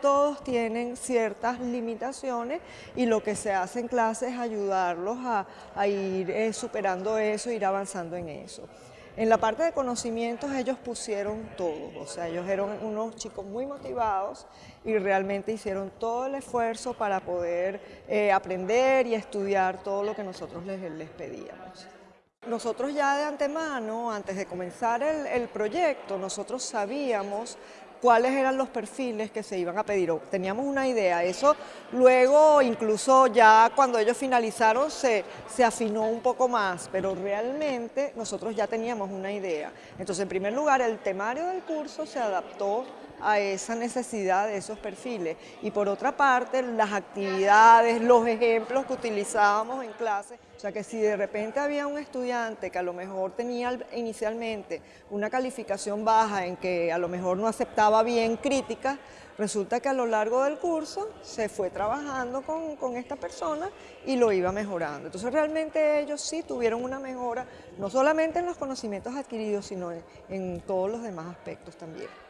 todos tienen ciertas limitaciones y lo que se hace en clase es ayudarlos a, ir eh, superando eso, ir avanzando en eso. En la parte de conocimientos ellos pusieron todo, o sea, ellos eran unos chicos muy motivados y realmente hicieron todo el esfuerzo para poder eh, aprender y estudiar todo lo que nosotros les, les pedíamos. Nosotros ya de antemano, antes de comenzar el, proyecto, nosotros sabíamos cuáles eran los perfiles que se iban a pedir, teníamos una idea, eso luego incluso ya cuando ellos finalizaron se, se afinó un poco más, pero realmente nosotros ya teníamos una idea. Entonces en primer lugar el temario del curso se adaptó a esa necesidad de esos perfiles. Y por otra parte, las actividades, los ejemplos que utilizábamos en clase, o sea que si de repente había un estudiante que a lo mejor tenía inicialmente una calificación baja en que a lo mejor no aceptaba bien críticas, resulta que a lo largo del curso se fue trabajando con, con esta persona y lo iba mejorando. Entonces realmente ellos sí tuvieron una mejora, no solamente en los conocimientos adquiridos, sino en todos los demás aspectos también.